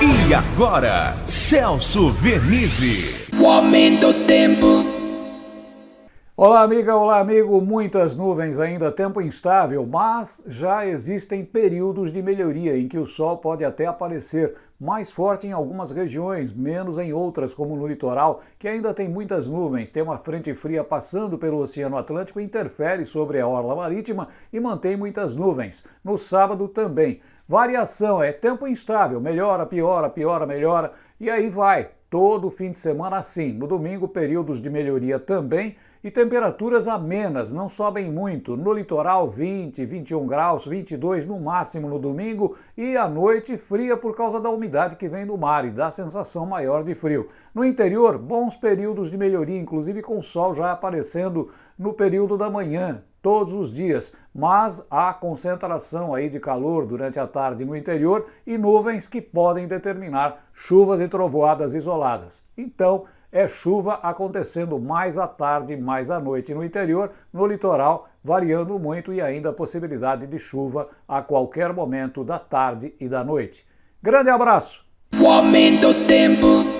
E agora, Celso Vernizzi. O aumento do tempo. Olá, amiga, olá, amigo. Muitas nuvens ainda, tempo instável, mas já existem períodos de melhoria em que o sol pode até aparecer mais forte em algumas regiões, menos em outras, como no litoral, que ainda tem muitas nuvens. Tem uma frente fria passando pelo Oceano Atlântico, interfere sobre a orla marítima e mantém muitas nuvens. No sábado também. Variação é tempo instável, melhora, piora, piora, melhora, e aí vai, todo fim de semana assim. No domingo, períodos de melhoria também e temperaturas amenas, não sobem muito. No litoral, 20, 21 graus, 22 no máximo no domingo e à noite fria por causa da umidade que vem do mar e dá sensação maior de frio. No interior, bons períodos de melhoria, inclusive com sol já aparecendo no período da manhã, todos os dias, mas há concentração aí de calor durante a tarde no interior e nuvens que podem determinar chuvas e trovoadas isoladas. Então, é chuva acontecendo mais à tarde, mais à noite no interior, no litoral, variando muito e ainda a possibilidade de chuva a qualquer momento da tarde e da noite. Grande abraço! O aumento do tempo.